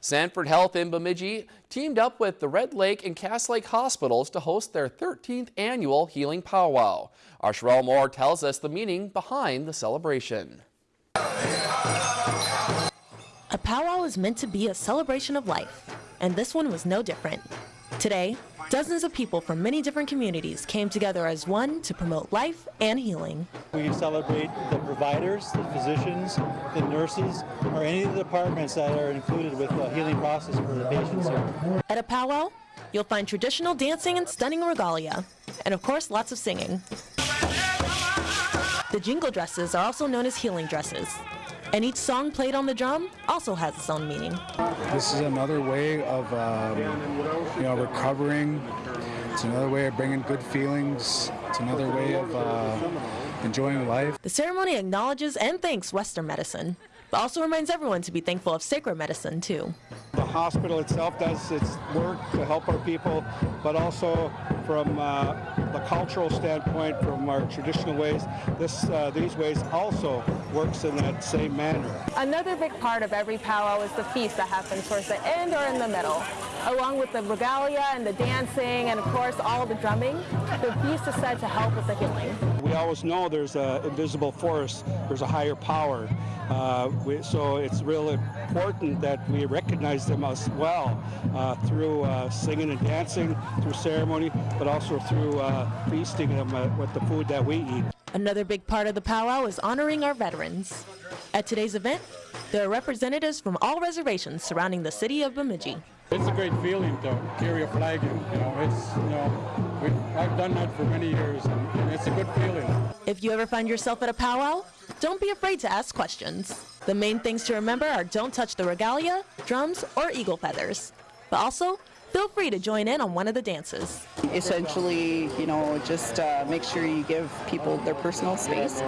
Sanford Health in Bemidji teamed up with the Red Lake and Cass Lake hospitals to host their 13th annual Healing Powwow. Our Sherelle Moore tells us the meaning behind the celebration. A powwow is meant to be a celebration of life, and this one was no different. Today, dozens of people from many different communities came together as one to promote life and healing. We celebrate the providers, the physicians, the nurses, or any of the departments that are included with the healing process for the patients here. At a powwow, you'll find traditional dancing and stunning regalia, and of course, lots of singing. The jingle dresses are also known as healing dresses, and each song played on the drum also has its own meaning. This is another way of um, you know recovering. It's another way of bringing good feelings. It's another way of uh, enjoying life. The ceremony acknowledges and thanks Western medicine, but also reminds everyone to be thankful of sacred medicine too. The hospital itself does its work to help our people, but also from uh, the cultural standpoint, from our traditional ways, this, uh, these ways also works in that same manner. Another big part of every powwow is the feast that happens towards the end or in the middle. Along with the regalia and the dancing and of course all the drumming, the feast is said to help with the healing. We always know there's an invisible force, there's a higher power, uh, we, so it's really important that we recognize them as well uh, through uh, singing and dancing, through ceremony, but also through uh, feasting them uh, with the food that we eat. Another big part of the powwow is honoring our veterans. At today's event, there are representatives from all reservations surrounding the city of Bemidji. It's a great feeling to carry a flag in, you know, it's, you know, we, I've done that for many years and, and it's a good feeling. If you ever find yourself at a powwow, don't be afraid to ask questions. The main things to remember are don't touch the regalia, drums, or eagle feathers. But also, feel free to join in on one of the dances. Essentially, you know, just uh, make sure you give people their personal space,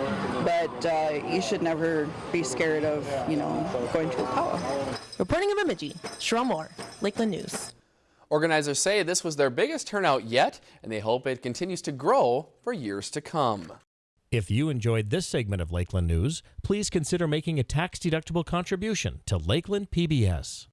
but uh, you should never be scared of, you know, going to a powwow. Reporting in Bemidji, Sherelle Moore, Lakeland News. Organizers say this was their biggest turnout yet, and they hope it continues to grow for years to come. If you enjoyed this segment of Lakeland News, please consider making a tax-deductible contribution to Lakeland PBS.